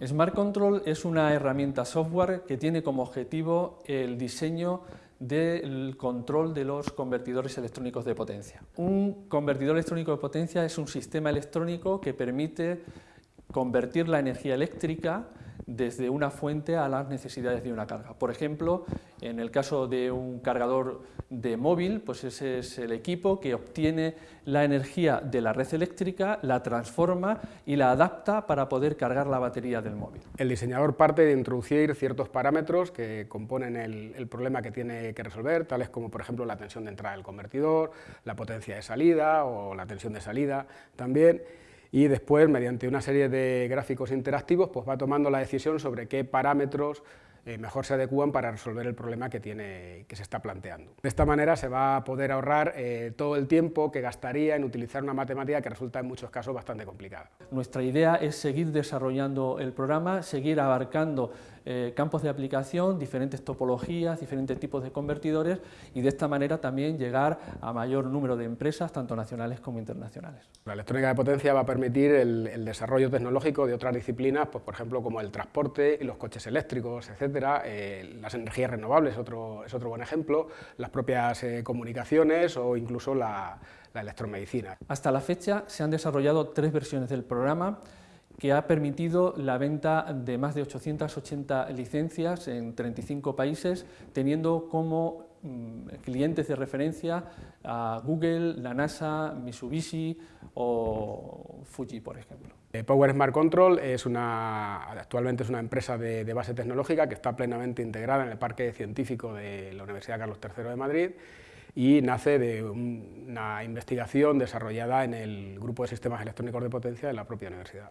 Smart Control es una herramienta software que tiene como objetivo el diseño del control de los convertidores electrónicos de potencia. Un convertidor electrónico de potencia es un sistema electrónico que permite convertir la energía eléctrica desde una fuente a las necesidades de una carga. Por ejemplo, en el caso de un cargador de móvil, pues ese es el equipo que obtiene la energía de la red eléctrica, la transforma y la adapta para poder cargar la batería del móvil. El diseñador parte de introducir ciertos parámetros que componen el, el problema que tiene que resolver, tales como por ejemplo la tensión de entrada del convertidor, la potencia de salida o la tensión de salida también, y después, mediante una serie de gráficos interactivos, pues va tomando la decisión sobre qué parámetros eh, mejor se adecúan para resolver el problema que, tiene, que se está planteando. De esta manera se va a poder ahorrar eh, todo el tiempo que gastaría en utilizar una matemática que resulta en muchos casos bastante complicada. Nuestra idea es seguir desarrollando el programa, seguir abarcando eh, campos de aplicación, diferentes topologías, diferentes tipos de convertidores y de esta manera también llegar a mayor número de empresas, tanto nacionales como internacionales. La electrónica de potencia va a permitir el, el desarrollo tecnológico de otras disciplinas, pues, por ejemplo como el transporte y los coches eléctricos, etc eh, las energías renovables otro, es otro buen ejemplo, las propias eh, comunicaciones o incluso la, la electromedicina. Hasta la fecha se han desarrollado tres versiones del programa que ha permitido la venta de más de 880 licencias en 35 países, teniendo como clientes de referencia a Google, la NASA, Mitsubishi o Fuji, por ejemplo. Eh, Power Smart Control es una, actualmente es una empresa de, base tecnológica que está plenamente integrada en el parque científico de la Universidad Carlos III de Madrid y nace de una investigación desarrollada en el Grupo de Sistemas Electrónicos de Potencia de la propia universidad.